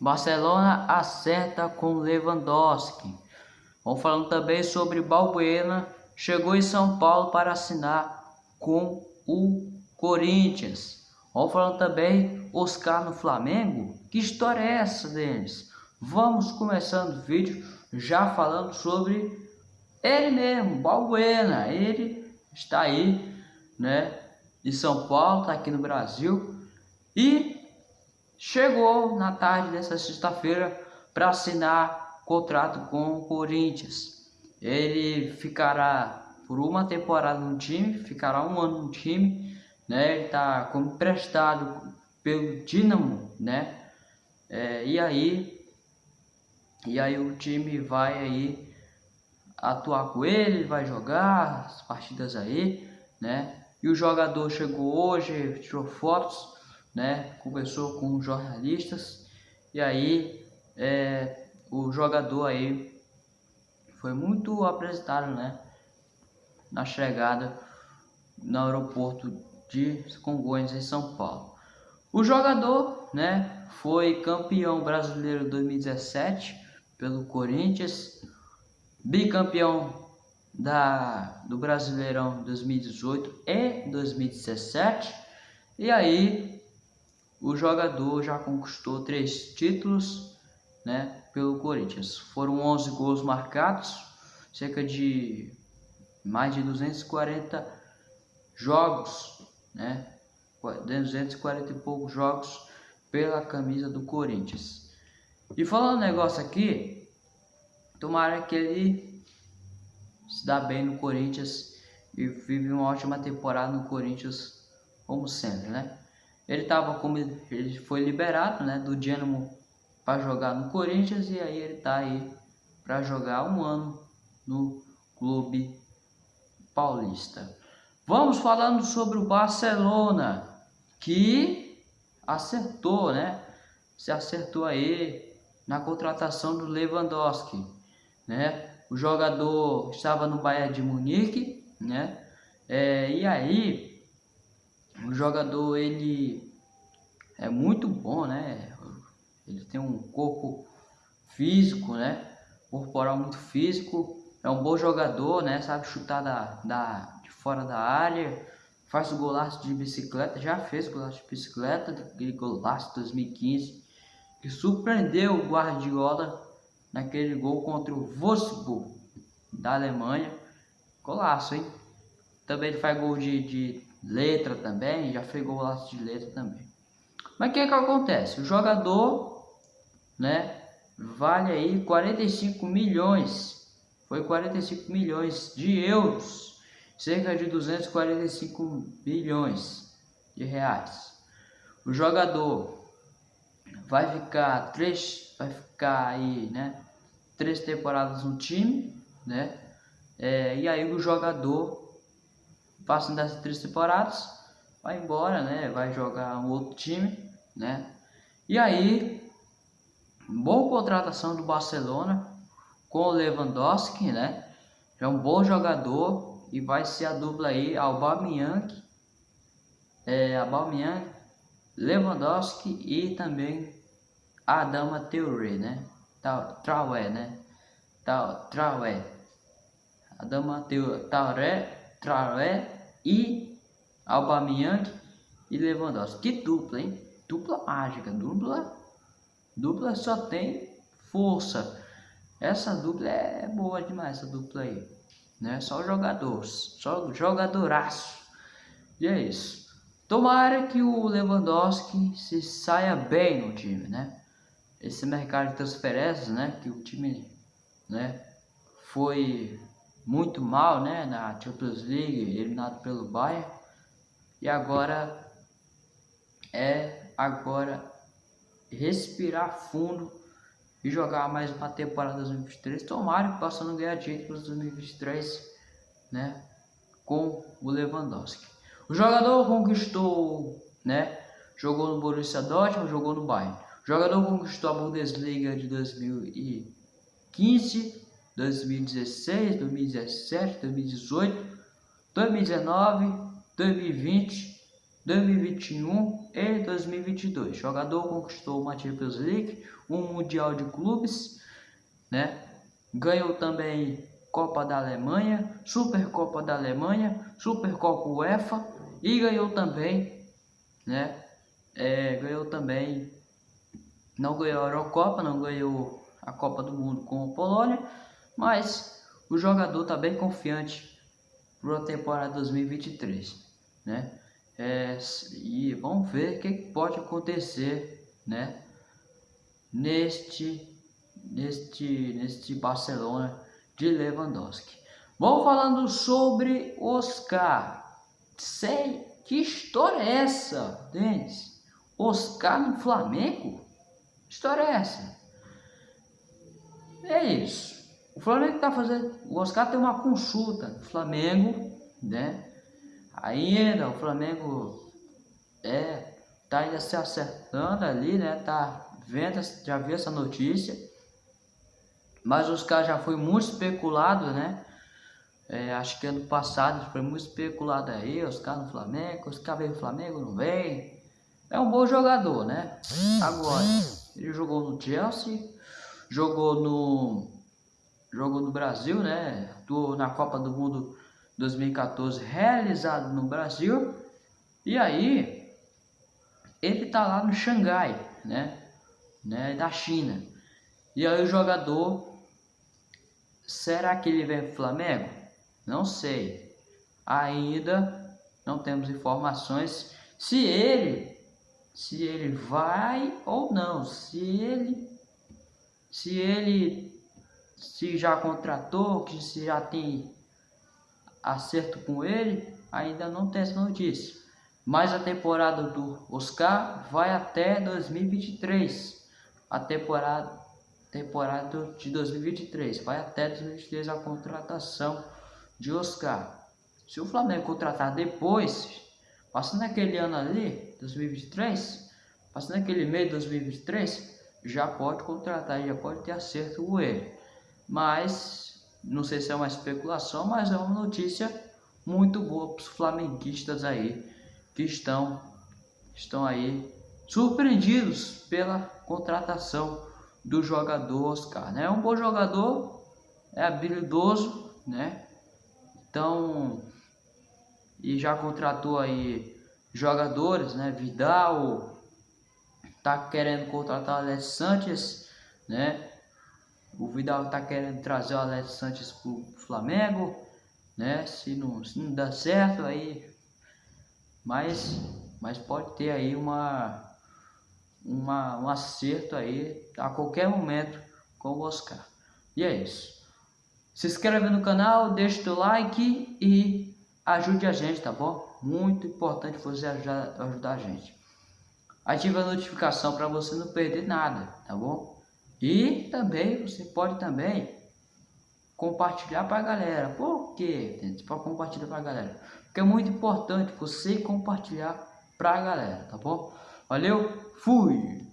Barcelona acerta com Lewandowski. Vamos falando também sobre Balbuena, chegou em São Paulo para assinar com o Corinthians. Vamos falando também Oscar no Flamengo. Que história é essa deles? Vamos começando o vídeo já falando sobre ele mesmo, Balbuena. Ele está aí, né, de São Paulo, está aqui no Brasil e chegou na tarde dessa sexta-feira para assinar contrato com o Corinthians. Ele ficará por uma temporada no time, ficará um ano no time, né? Ele está como emprestado pelo Dinamo, né? É, e aí, e aí o time vai aí atuar com ele, vai jogar as partidas aí, né? E o jogador chegou hoje, tirou fotos né, conversou com jornalistas e aí é, o jogador aí foi muito apresentado, né, na chegada no aeroporto de Congonhas em São Paulo. O jogador, né, foi campeão brasileiro 2017 pelo Corinthians, bicampeão da do Brasileirão 2018 e 2017. E aí o jogador já conquistou três títulos né, pelo Corinthians. Foram 11 gols marcados, cerca de mais de 240 jogos, né, 240 e poucos jogos pela camisa do Corinthians. E falando um negócio aqui, tomara que ele se dá bem no Corinthians e vive uma ótima temporada no Corinthians, como sempre, né? Ele tava como ele foi liberado, né, do Dinamo para jogar no Corinthians e aí ele tá aí para jogar um ano no clube paulista. Vamos falando sobre o Barcelona que acertou, né? Se acertou aí na contratação do Lewandowski, né? O jogador estava no Bayern de Munique, né? É, e aí o jogador ele é muito bom, né? Ele tem um corpo físico, né? Corporal muito físico, é um bom jogador, né? Sabe chutar da, da, de fora da área, faz o golaço de bicicleta, já fez golaço de bicicleta, aquele golaço de 2015, que surpreendeu o Guardiola naquele gol contra o Wolfsburg da Alemanha. Golaço, hein? Também ele faz gol de, de letra também, já fez golaço de letra também. Mas o que que acontece? O jogador, né, vale aí 45 milhões, foi 45 milhões de euros, cerca de 245 bilhões de reais. O jogador vai ficar três, vai ficar aí, né, três temporadas no time, né, é, e aí o jogador passando dessas três temporadas, vai embora, né? Vai jogar um outro time, né? E aí, boa contratação do Barcelona com o Lewandowski, né? É um bom jogador e vai ser a dupla aí Aubameyang, é, Aubameyang, Lewandowski e também Adama Traoré, né? Traoré, né? Traoré. Adama Traoré, Traoré e Aubameyang e Lewandowski. Que dupla, hein? Dupla mágica, dupla, dupla só tem força. Essa dupla é boa demais, essa dupla aí, né? Só jogador, só jogadoraço. E é isso. Tomara que o Lewandowski se saia bem no time, né? Esse mercado de transferências, né? Que o time, né? Foi muito mal, né, na Champions League, eliminado pelo Bayern. E agora é agora respirar fundo e jogar mais uma temporada 2023. Tomara que possam ganhar títulos 2023, né, com o Lewandowski. O jogador conquistou, né, jogou no Borussia Dortmund, jogou no Bayern. O jogador conquistou a Bundesliga de 2015 2016, 2017, 2018, 2019, 2020, 2021 em 2022. O jogador conquistou uma Champions League, um Mundial de Clubes, né? Ganhou também Copa da Alemanha, Supercopa da Alemanha, Supercopa UEFA e ganhou também, né? É, ganhou também, não ganhou a Eurocopa, não ganhou a Copa do Mundo com a Polônia, mas o jogador está bem confiante para a temporada 2023, né? É, e vamos ver o que pode acontecer, né? Neste, neste, neste Barcelona de Lewandowski. Vamos falando sobre Oscar. Sei que história é essa, Denis? Oscar no Flamengo? Que história é essa? É isso. O Flamengo está fazendo. O Oscar tem uma consulta do Flamengo, né? Ainda o Flamengo é tá ainda se acertando ali, né? Tá vendo, já viu essa notícia. Mas o Oscar já foi muito especulado, né? É, acho que ano passado foi muito especulado aí, Oscar no Flamengo, Oscar veio no Flamengo, não vem. É um bom jogador, né? Agora, ele jogou no Chelsea, jogou no jogou no Brasil, né? Do, na Copa do Mundo 2014, realizado no Brasil. E aí, ele tá lá no Xangai, né? né? Da China. E aí o jogador, será que ele vem pro Flamengo? Não sei. Ainda não temos informações se ele se ele vai ou não, se ele se ele se já contratou, que se já tem acerto com ele, ainda não tem essa notícia. Mas a temporada do Oscar vai até 2023. A temporada, temporada de 2023 vai até 2023 a contratação de Oscar. Se o Flamengo contratar depois, passando aquele ano ali, 2023, passando aquele mês de 2023, já pode contratar, já pode ter acerto com ele mas não sei se é uma especulação, mas é uma notícia muito boa para os flamenguistas aí que estão estão aí surpreendidos pela contratação do jogador Oscar, né? É um bom jogador, é habilidoso, né? Então e já contratou aí jogadores, né? Vidal tá querendo contratar Alex Sanches, né? O Vidal está querendo trazer o Alex Sanches para o Flamengo, né? Se não, se não dá certo, aí. Mas, mas pode ter aí uma, uma, um acerto aí a qualquer momento com o Oscar. E é isso. Se inscreve no canal, deixa o like e ajude a gente, tá bom? Muito importante você ajudar, ajudar a gente. Ative a notificação para você não perder nada, tá bom? E também você pode também compartilhar para a galera. Por quê? Para compartilhar para a galera. Porque é muito importante você compartilhar para a galera, tá bom? Valeu, fui!